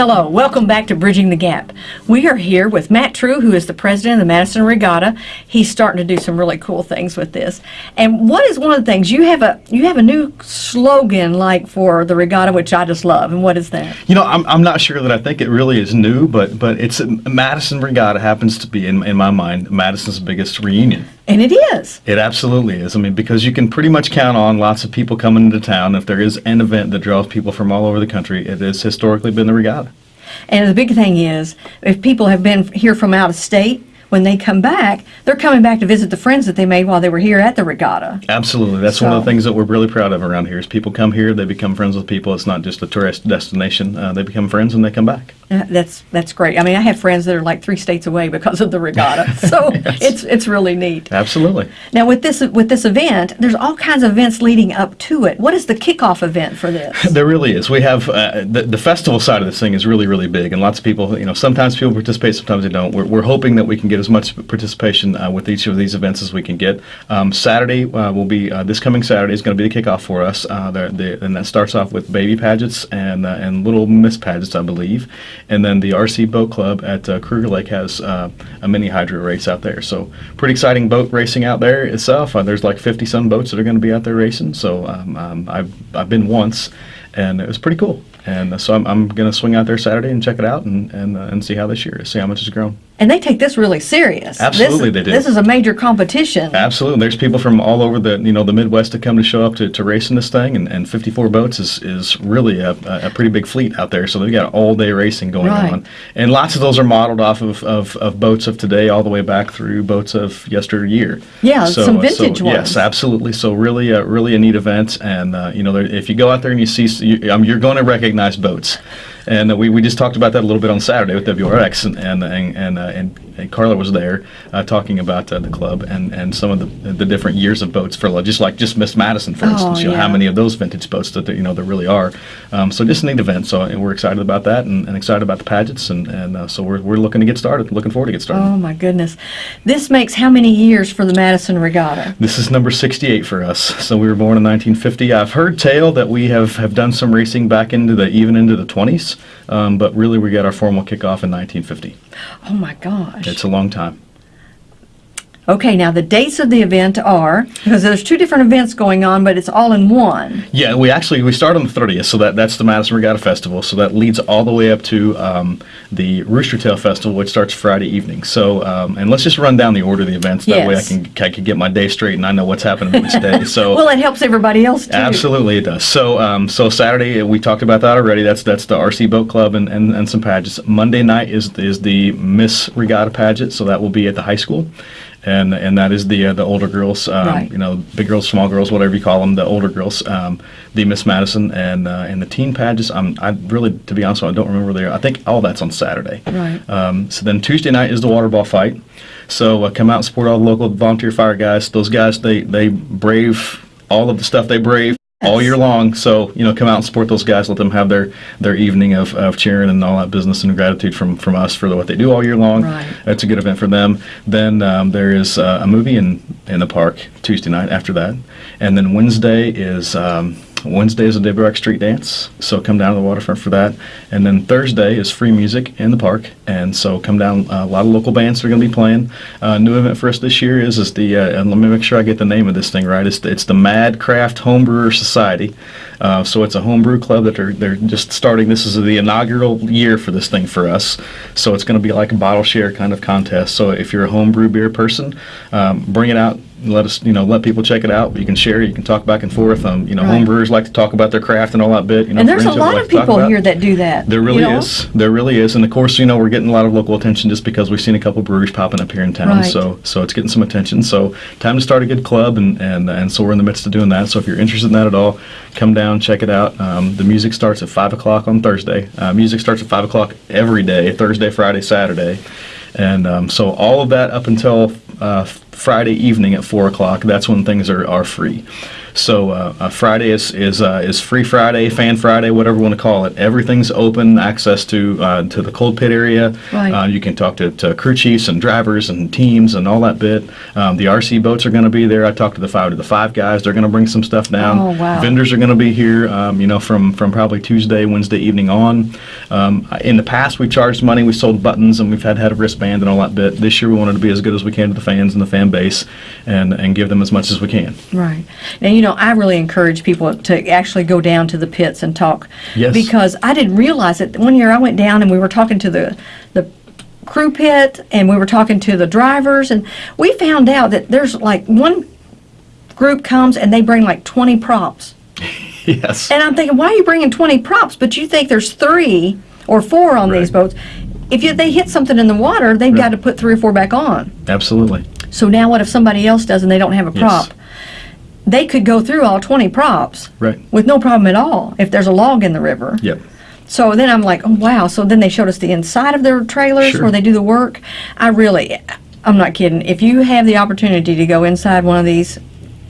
Hello, welcome back to Bridging the Gap. We are here with Matt True, who is the president of the Madison Regatta. He's starting to do some really cool things with this. And what is one of the things you have a you have a new slogan like for the regatta, which I just love. And what is that? You know, I'm, I'm not sure that I think it really is new, but but it's Madison Regatta happens to be in in my mind Madison's biggest reunion. And it is. It absolutely is. I mean, because you can pretty much count on lots of people coming into town. If there is an event that draws people from all over the country, it has historically been the regatta. And the big thing is, if people have been here from out of state, when they come back, they're coming back to visit the friends that they made while they were here at the regatta. Absolutely. That's so. one of the things that we're really proud of around here is people come here, they become friends with people. It's not just a tourist destination. Uh, they become friends and they come back. Uh, that's that's great. I mean, I have friends that are like three states away because of the regatta. So yes. it's it's really neat. Absolutely. Now with this with this event, there's all kinds of events leading up to it. What is the kickoff event for this? There really is. We have uh, the, the festival side of this thing is really really big, and lots of people. You know, sometimes people participate, sometimes they don't. We're, we're hoping that we can get as much participation uh, with each of these events as we can get. Um, Saturday uh, will be uh, this coming Saturday is going to be the kickoff for us. Uh, the, the, and that starts off with baby pageants and and little miss pageants, I believe. And then the RC Boat Club at uh, Kruger Lake has uh, a mini hydro race out there. So pretty exciting boat racing out there itself. Uh, there's like 50 some boats that are going to be out there racing. So um, um, I've, I've been once and it was pretty cool. And uh, so I'm, I'm going to swing out there Saturday and check it out and, and, uh, and see how this year is, see how much it's grown. And they take this really serious. Absolutely, this, they do. This is a major competition. Absolutely, there's people from all over the you know the Midwest that come to show up to, to race in this thing, and, and 54 boats is, is really a, a pretty big fleet out there. So they've got all day racing going right. on, and lots of those are modeled off of, of, of, boats of today, all the way back through boats of yesteryear. Yeah, so, some vintage so, ones. Yes, absolutely. So really, a, really a neat event, and uh, you know if you go out there and you see, you, um, you're going to recognize boats. And we, we just talked about that a little bit on Saturday with WRX, and and and and, uh, and, and Carla was there uh, talking about uh, the club and, and some of the the different years of boats for just like just Miss Madison, for oh, instance. You yeah. know how many of those vintage boats that there, you know there really are. Um, so just a neat event. So we're excited about that and, and excited about the pageants, and and uh, so we're we're looking to get started. Looking forward to get started. Oh my goodness, this makes how many years for the Madison Regatta? This is number 68 for us. So we were born in 1950. I've heard tale that we have have done some racing back into the even into the 20s. Um, but really, we got our formal kickoff in 1950. Oh my gosh. It's a long time. Okay, now the dates of the event are because there's two different events going on, but it's all in one. Yeah, we actually we start on the 30th, so that that's the Madison Regatta Festival. So that leads all the way up to um, the Rooster Tail Festival, which starts Friday evening. So um, and let's just run down the order of the events. That yes. way I can I can get my day straight and I know what's happening each day. So well, it helps everybody else too. Absolutely, it does. So um, so Saturday we talked about that already. That's that's the RC Boat Club and, and, and some pageants. Monday night is is the Miss Regatta pageant, so that will be at the high school and and that is the uh, the older girls, um, right. you know, big girls, small girls, whatever you call them, the older girls, um, the Miss Madison and uh, and the teen pageants. I'm I really, to be honest, I don't remember there. I think all that's on Saturday. Right. Um, so then Tuesday night is the water ball fight. So uh, come out and support all the local volunteer fire guys. Those guys they they brave all of the stuff they brave all year long. So you know, come out and support those guys. Let them have their their evening of, of cheering and all that business and gratitude from from us for the, what they do all year long. Right. It's a good event for them. Then um, there is uh, a movie in in the park Tuesday night after that, and then Wednesday is. Um, Wednesday is a Deborah Street Dance, so come down to the waterfront for that. And then Thursday is free music in the park, and so come down. Uh, a lot of local bands are going to be playing. Uh, new event for us this year is is the uh, and let me make sure I get the name of this thing right. It's the, it's the Mad Craft Homebrewer Society. Uh, so it's a homebrew club that they're they're just starting. This is the inaugural year for this thing for us. So it's going to be like a bottle share kind of contest. So if you're a homebrew beer person, um, bring it out let us, you know, let people check it out. You can share, you can talk back and forth. Um, you know, right. homebrewers like to talk about their craft and all that bit. You know, and there's a lot like of people here that do that. There really you know? is. There really is. And of course, you know, we're getting a lot of local attention just because we've seen a couple breweries popping up here in town. Right. So, so it's getting some attention. So, time to start a good club, and and and so we're in the midst of doing that. So, if you're interested in that at all, come down, check it out. Um, the music starts at five o'clock on Thursday. Uh, music starts at five o'clock every day, Thursday, Friday, Saturday. And um, so all of that up until uh, Friday evening at 4 o'clock, that's when things are, are free. So uh, uh, Friday is is uh, is free Friday, Fan Friday, whatever you want to call it. Everything's open, access to uh, to the cold pit area. Right. Uh, you can talk to, to crew chiefs and drivers and teams and all that bit. Um, the RC boats are going to be there. I talked to the five to the five guys. They're going to bring some stuff down. Oh, wow. Vendors are going to be here. Um, you know, from from probably Tuesday, Wednesday evening on. Um, in the past, we charged money. We sold buttons and we've had had a wristband and all that bit. This year, we wanted to be as good as we can to the fans and the fan base, and and give them as much as we can. Right. Now, you know, I really encourage people to actually go down to the pits and talk. Yes. Because I didn't realize it. One year I went down and we were talking to the, the crew pit and we were talking to the drivers and we found out that there's like one group comes and they bring like 20 props. yes. And I'm thinking, why are you bringing 20 props? But you think there's three or four on these Right. boats. If you, they hit something in the water, they've got to put three or four back on. Absolutely. So now what if somebody else does and they don't have a Yes. They could go through all 20 props Right. with no problem at all if there's a log in the river. Yep. So then I'm like, oh wow. So then they showed us the inside of their trailers Sure. where they do the work. I really, I'm not kidding. If you have the opportunity to go inside one of these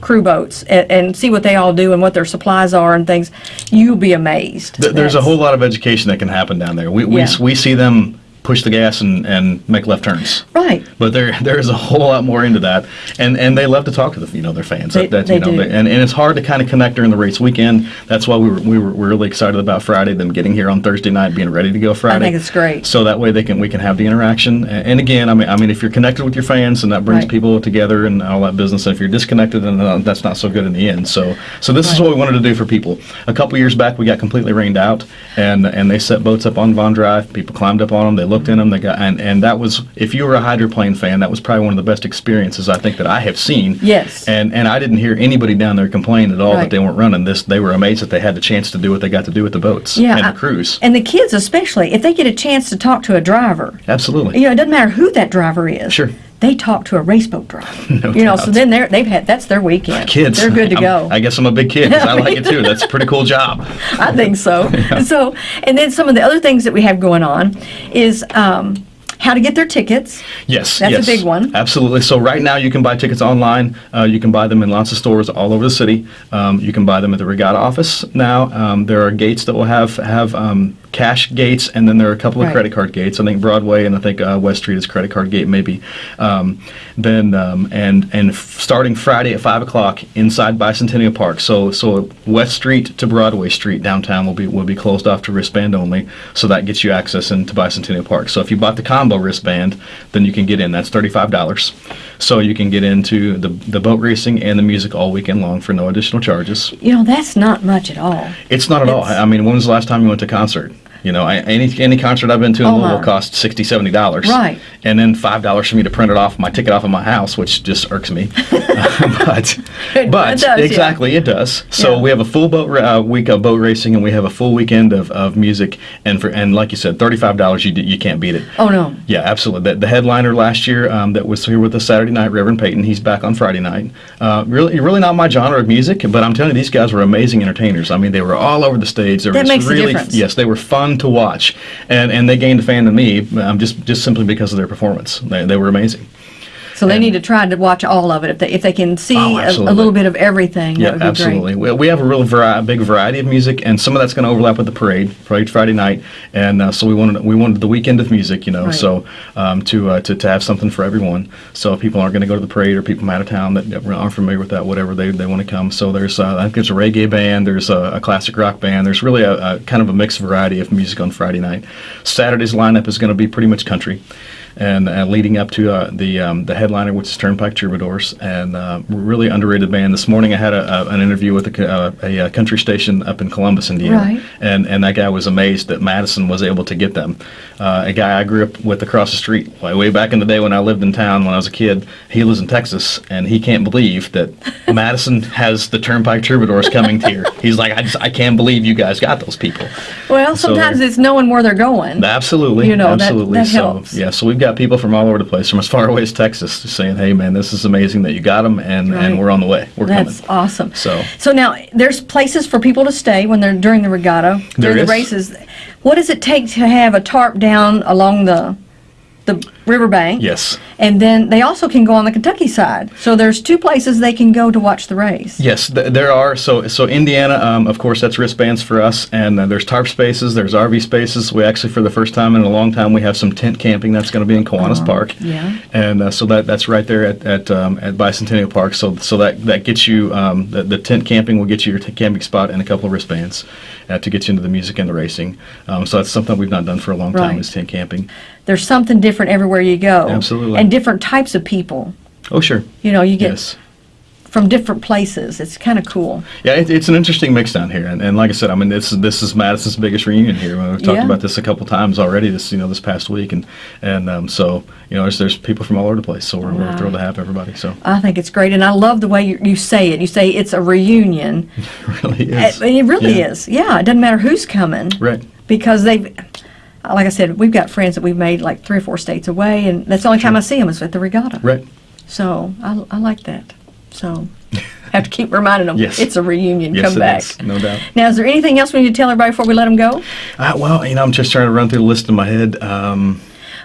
crew boats and, and see what they all do and what their supplies are and things, you'll be amazed. Th- There's a whole lot of education that can happen down there. We, we, Yeah. we see them push the gas and, and make left turns. Right. But there there is a whole lot more into that, and and they love to talk to the you know their fans. They- that, they you know, do. and, and it's hard to kind of connect during the race weekend. That's why we were we were, we're really excited about Friday. Them getting here on Thursday night, being ready to go Friday. I think it's great. So that way they can we can have the interaction. And again, I mean I mean if you're connected with your fans, and that brings Right. people together and all that business. And if you're disconnected, then uh, that's not so good in the end. So so this is what we wanted to do for people. A couple years back, we got completely rained out, and and they set boats up on Vaughn Drive. People climbed up on them. They looked in them. They got and and that was if you were a hydroplane fan, that was probably one of the best experiences I think that I have seen. Yes. And and I didn't hear anybody down there complain at all Right. that they weren't running this. They were amazed that they had the chance to do what they got to do with the boats Yeah, and the crews. And the kids especially, if they get a chance to talk to a driver, Absolutely. you know, it doesn't matter who that driver is. Sure. They talk to a raceboat driver. No you know, so then they're they've had that's their weekend. Kids, They're good to I'm- go. I guess I'm a big kid I like it too. That's a pretty cool job. I think so. So, and then some of the other things that we have going on is um, how to get their tickets. Yes, That's a yes, big one. Absolutely. So right now you can buy tickets online. Uh, you can buy them in lots of stores all over the city. Um, you can buy them at the Regatta office now. Um, there are gates that will have have um, cash gates, and then there are a couple of Right. credit card gates. I think Broadway and I think uh, West Street is credit card gate maybe. Um, then um, and and f- starting Friday at five o'clock inside Bicentennial Park. So so West Street to Broadway Street downtown will be will be closed off to wristband only. So that gets you access into Bicentennial Park. So if you bought the combo wristband, then you can get in. That's thirty five dollars. So you can get into the the boat racing and the music all weekend long for no additional charges. You know, that's not much at all. It's not at all. I mean, when was the last time you went to concert? You know, I, any any concert I've been to in Oh, Louisville my. cost sixty, seventy dollars. Right. And then five dollars for me to print it off my ticket off of my house, which just irks me. but It but does, yeah. exactly, it does. So Yeah. we have a full boat uh, week of boat racing, and we have a full weekend of, of music. And for and like you said, thirty five dollars, you you can't beat it. Oh no. Yeah, absolutely. The, the headliner last year um, that was here with us Saturday night, Reverend Peyton, he's back on Friday night. Uh, really, really not my genre of music, but I'm telling you, these guys were amazing entertainers. I mean, they were all over the stage. They were That makes a really, difference. Yes, they were fun to watch, and and they gained a fan in me um, just just simply because of their performance. They, they were amazing. So they And- need to try to watch all of it if they if they can see Oh, a, a little bit of everything. Yeah, that would be absolutely. We, we have a real vari- big variety of music, and some of that's going to overlap with the parade, parade Friday night, and uh, so we wanted we wanted the weekend of music, you know, Right. so um, to, uh, to to have something for everyone. So if people aren't going to go to the parade, or people from out of town that aren't familiar with that, whatever they, they want to come. So there's uh, I think there's a reggae band, there's a, a classic rock band, there's really a, a kind of a mixed variety of music on Friday night. Saturday's lineup is going to be pretty much country and uh, leading up to uh, the um, the headliner, which is Turnpike Troubadours, and uh, really underrated band. This morning, I had a, a, an interview with a, uh, a, uh country station up in Columbus, Indiana, Right. and and that guy was amazed that Madison was able to get them. Uh, a guy I grew up with across the street, way, way back in the day when I lived in town when I was a kid. He lives in Texas, and he can't believe that Madison has the Turnpike Troubadours coming here. He's like, I just I can't believe you guys got those people. Well, sometimes they're- it's knowing where they're going. Absolutely. You know, absolutely. that so, helps. Yeah, so we've got people from all over the place, from as far away as Texas, saying, "Hey, man, this is amazing that you got them, and, Right. and we're on the way. We're That's coming." awesome. So- so now there's places for people to stay when they're during the regatta, during is. the races. What does it take to have a tarp down along the the Riverbank. Yes. And then they also can go on the Kentucky side. So there's two places they can go to watch the race. Yes, th- there are. So, so Indiana, um, of course, that's wristbands for us, and uh, there's tarp spaces, there's RV spaces. We actually, for the first time in a long time, we have some tent camping that's going to be in Kiwanis Park. yeah. And uh, so that that's right there at at, um, at Bicentennial Park. So so that that gets you um, the, the tent camping will get you your camping spot and a couple of wristbands uh, to get you into the music and the racing. Um, so that's something we've not done for a long time Right. is tent camping. There's something different everywhere you go. Absolutely. And different types of people. Oh sure. You know, you get Yes. from different places. It's kind of cool. Yeah, it, it's an interesting mix down here, and, and like I said, I mean, this this is Madison's biggest reunion here. We've talked Yeah. about this a couple times already. This you know this past week, and and um, so you know there's there's people from all over the place. So we're, we're thrilled to have everybody. So I think it's great, and I love the way you, you say it. You say it's a reunion. it really is. Uh, It really Yeah. is. Yeah, it doesn't matter who's coming. Right. Because they've, like I said, we've got friends that we've made like three or four states away, and that's the only time I see them is at the regatta. Right. So I, I like that. So I have to keep reminding them Yes. it's a reunion. Yes, Come back. is, no doubt. Now, is there anything else we need to tell everybody before we let them go? Uh, well, you know, I'm just trying to run through the list in my head. Um,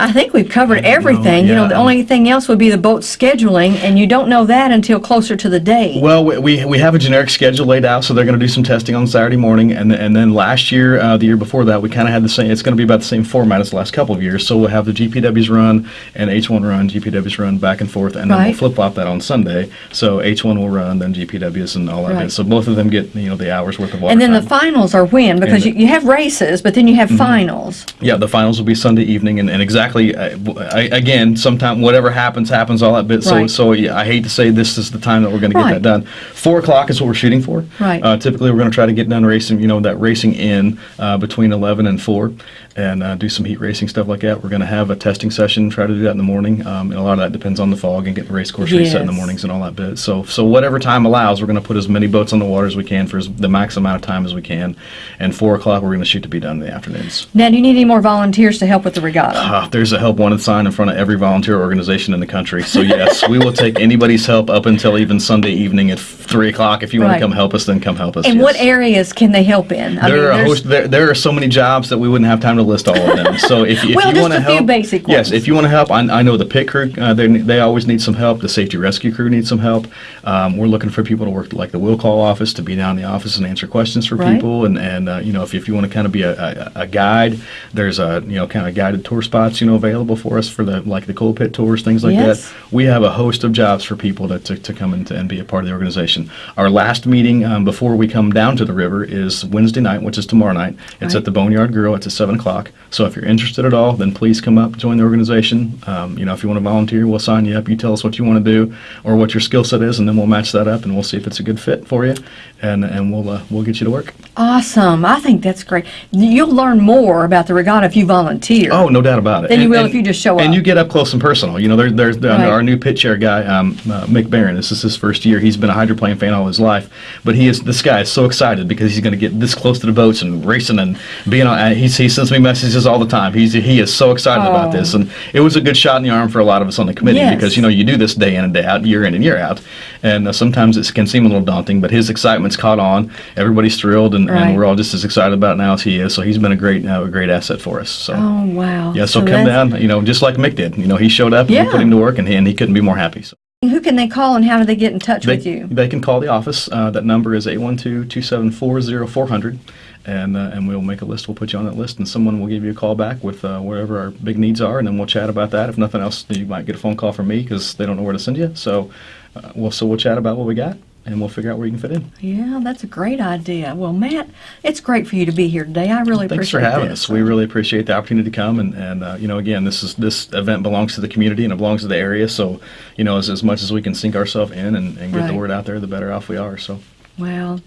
I think we've covered don't know, everything. You know, the only thing else would be the boat scheduling, and you don't know that until closer to the date. Well, we, we, we have a generic schedule laid out, so they're going to do some testing on Saturday morning, and and then last year, uh, the year before that, we kind of had the same. It's going to be about the same format as the last couple of years. So we'll have the GPWs run and H1 run, GPWs run back and forth, and then we'll flip flop that on Sunday. So H1 will run, then GPWs and all that. Right. So both of them get you know the hours worth of water and then the finals are when? Because you, you have races, but then you have Mm-hmm. finals. Yeah, the finals will be Sunday evening, and, and exactly, uh, w- I, again, sometime whatever happens, happens, all that bit. So, Right. so yeah, I hate to say this is the time that we're going to get Right. that done. Four o'clock is what we're shooting for. Right. Uh, typically, we're going to try to get done racing, you know, that racing in uh, between 11 and 4, and uh, do some heat racing stuff like that. We're going to have a testing session, try to do that in the morning, um, and a lot of that depends on the fog and getting the race course reset in the mornings and all that bit. So, so whatever time allows, we're going to put as many boats on the water as we can for as, the max amount of time as we can, and 4 o'clock we're going to shoot to be done in the afternoons. Now, do you need any more volunteers to help with the regatta? Uh, there's a help wanted sign in front of every volunteer organization in the country. So yes, we will take anybody's help up until even Sunday evening at three o'clock. If you want to come help us, then come help us. and what areas can they help in? I There are host, there, there are so many jobs that we wouldn't have time to list all of them. So if, if Well, you want to help, basic yes, if you want to help, I, I know the pit crew uh, they they always need some help. The safety rescue crew needs some help. Um, we're looking for people to work like the will call office to be down in the office and answer questions for Right. people. And and uh, you know if, if you want to kind of be a, a, a guide, there's a you know kind of guided tour spots you know available for us for the like the cold pit tours things like Yes. that. We have a host of jobs for people to, to, to come into and be a part of the organization. Our last meeting um, before we come down to the river is Wednesday night, which is tomorrow night. It's Right. at the Boneyard Grill. It's at 7 o'clock. So if you're interested at all, then please come up, join the organization. Um, you know, if you want to volunteer, we'll sign you up. You tell us what you want to do or what your skill set is, and then we'll match that up and we'll see if it's a good fit for you, and and we'll uh, we'll get you to work. Awesome. I think that's great. You'll learn more about the regatta if you volunteer. Oh, no doubt about it. Than you will and- if you just show And up. And you get up close and personal. You know, there, there's there, Right. our new pit chair guy, um, uh, Mick Barron. This is his first year. He's been a hydroplane fan all his life, but he is this guy is so excited because he's going to get this close to the boats and racing and being on. Uh, he's, he sends me messages all the time. He's he is so excited Oh. about this, and it was a good shot in the arm for a lot of us on the committee Yes. because you know you do this day in and day out, year in and year out, and uh, sometimes it can seem a little daunting. But his excitement's caught on. Everybody's thrilled, and, Right. and we're all just as excited about it now as he is. So he's been a great uh, a great asset for us. So. Oh, wow. Yeah, so, come down, you know, just like Mick did. You know, he showed up and Yeah. we put him to work and he, and he couldn't be more happy. So Who can they call and how do they get in touch they, with you? they can call the office. Uh, that number is 812-274-0400 and uh, and we'll make a list. We'll put you on that list and someone will give you a call back with uh, wherever our big needs are and then we'll chat about that. If nothing else, you might get a phone call from me because they don't know where to send you. So uh, we'll so we'll chat about what we got and we'll figure out where you can fit in. Yeah, that's a great idea. Well, Matt, it's great for you to be here today. I really appreciate it. Thanks for having this. us. We really appreciate the opportunity to come, and, and uh, you know, again, this is this event belongs to the community and it belongs to the area. So, you know, as, as much as we can sink ourselves in and, and get Right. the word out there, the better off we are. So, Well,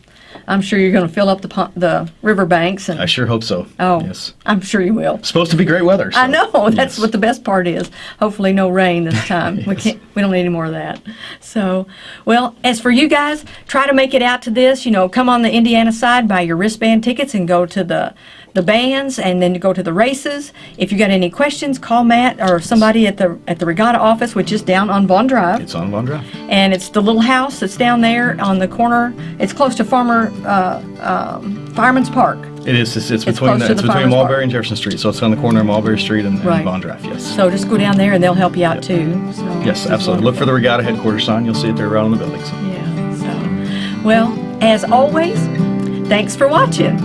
I'm sure you're going to fill up the the riverbanks and I sure hope so. oh, yes. I'm sure you will. Supposed to be great weather. I know that's yes. what the best part is. Hopefully, no rain this time. We can't. We don't need any more of that. So, well, as for you guys, try to make it out to this. You know, come on the Indiana side, buy your wristband tickets, and go to the the bands, and then you go to the races. If you got any questions, call Matt or somebody at the at the regatta office, which is down on Vaughn Drive, It's on Vaughn Drive. and it's the little house that's down there on the corner. It's close to Farmer uh, um, Fireman's Park. It is. It's, it's It's between to it's the between Mulberry market. and Jefferson Street. So it's on the corner of Mulberry Street and, and Right. Vaughn Drive. Yes. So just go down there and they'll help you out too. So yes, absolutely. Look for the Regatta headquarters sign. You'll see it there right on the building. So. Yeah. So, well, as always, thanks for watching.